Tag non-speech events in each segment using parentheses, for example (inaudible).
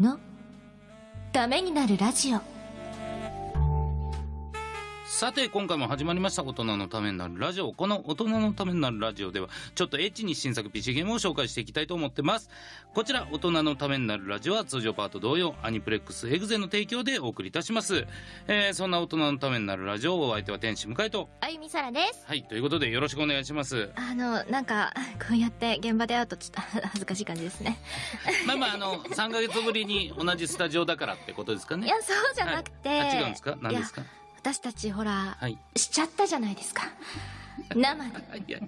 のためになるラジオ。さて、今回も始まりました大人のためになるラジオ。この大人のためになるラジオでは、ちょっとエッチに新作 PC ゲームを紹介していきたいと思ってます。こちら、大人のためになるラジオは通常パート同様、アニプレックスエグゼの提供でお送りいたします。えー、そんな大人のためになるラジオ、お相手は天使向井と。あゆみさらですはい、ということでよろしくお願いします。あのなんかこうやって現場で会うとちょっと恥ずかしい感じですねまあまあ、あの、3ヶ月ぶりに同じスタジオだからってことですかね。いやそうじゃなくて、はいあ違うんですか？何ですか？私たちほら、はい。しちゃったじゃないですか (laughs) 生でいや、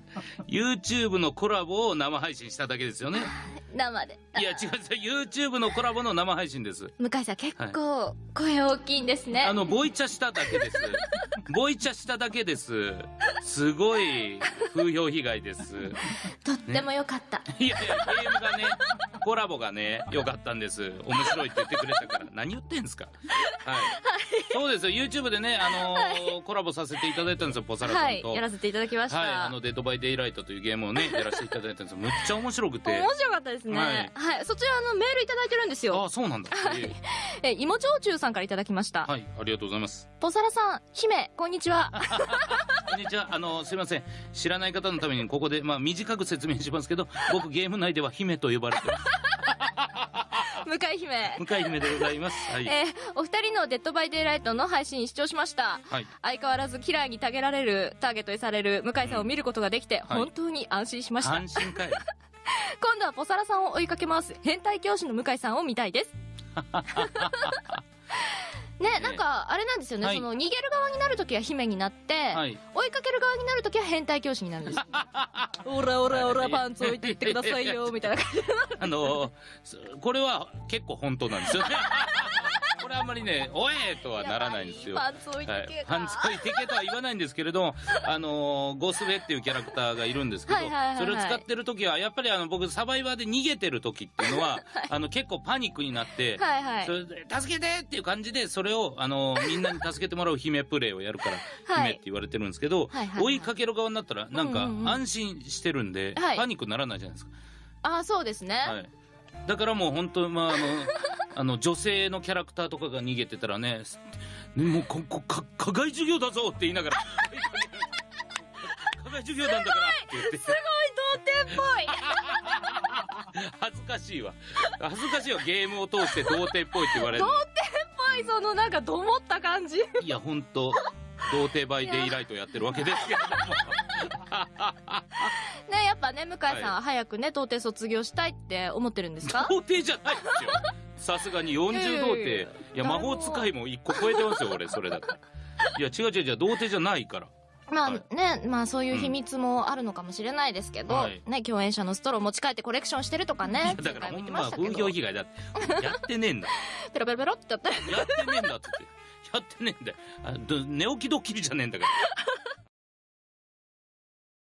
YouTube のコラボを生配信しただけですよね。(laughs) 生でいや、違う違う、YouTube のコラボの生配信です。向井さん結構声大きいんですね、あの、ボイチャしただけです。(laughs) ボイチャしただけです。すごい風評被害です。とっても良かった、いやいや、ゲームがね、コラボがね、良かったんです。面白いって言ってくれたから。何言ってんすかはい。そうですよ、YouTube でね、あのーコラボさせていただいたんですよ、ポサラさはいんと。やらせていただきました、はい、あの、デッドバイデイライトというゲームをね、やらせていただいたんですよ。むっちゃ面白くて。面白かったですね。ははいい。そちらのメールいただいてるんですよ。あ、そうなんだ。え (laughs) え、芋焼酎さんからいただきました。えはい、ありがとうございます。ポサラさん、姫、こんにちは。(laughs) (laughs) こんにちは。あの、すいません。知らない方のためにここで、まあ、短く説明しますけど、僕ゲーム内では姫と呼ばれてます。向井姫。向井姫でございます。はい。えーお二人のデッドバイデイライトの配信視聴しました。はい。相変わらずキラーにタゲられる、ターゲットにされる向井さんを見ることができて、はい本当に安心しました。安心かい。今度はポサラさんを追いかけます。変態教師の向井さんを見たいです。(laughs) ね、なんか、あれなんですよね、はいその、逃げる側になるときは姫になって、はい追いかける側になるときは変態教師になるんですよ。(laughs) オラオラオラパンツ置いていってくださいよ、みたいな感じで。あの、すこれは結構本当なんですよね。これあんまりね、おえとはならないんですよ。パンツ置いてけとは言わないんですけれど、(laughs) あのーゴスベっていうキャラクターがいるんですけど、はいはいはいはい。それを使ってる時は、やっぱりあの、僕、サバイバーで逃げてる時っていうのは、あの、結構パニックになって、はいはい。それで、助けてっていう感じで、それを、あのーみんなに助けてもらう姫プレイをやるから、はい。姫って言われてるんですけど、はいはいはい。追いかける側になったら、なんかうんうんうん。安心してるんで、はい。パニックにならないじゃないですか。ああ、そうですね。はい。だからもう本当、まあ、あの、あの、女性のキャラクターとかが逃げてたらね、もう、こ、こ、か、課外授業だぞって言いながら、(laughs) 課外授業なんだからって言って、すごい童貞っぽい。恥ずかしいわ。恥ずかしいわ、ゲームを通して童貞っぽいって言われるの。童貞っぽい、そのなんか、どもった感じ。いや、本当童貞バイデイライトやってるわけですけれども。ね、やっぱね、向井さんは早くね、童貞卒業したいって思ってるんですか？童貞じゃないですよ。さすがに40童貞。いや、魔法使いも1個超えてますよ、(laughs) 俺、それだったら。いや、違う違う違う、童貞じゃないから。まあはいね、まあそういう秘密もあるのかもしれないですけど、はいね、共演者のストロー持ち帰ってコレクションしてるとかねだからほんま風評被害だって。やってねえんだ。ペロペロペロってやって。やってねえんだって。やってねえんだよ。寝起きドッキリじゃねえんだから。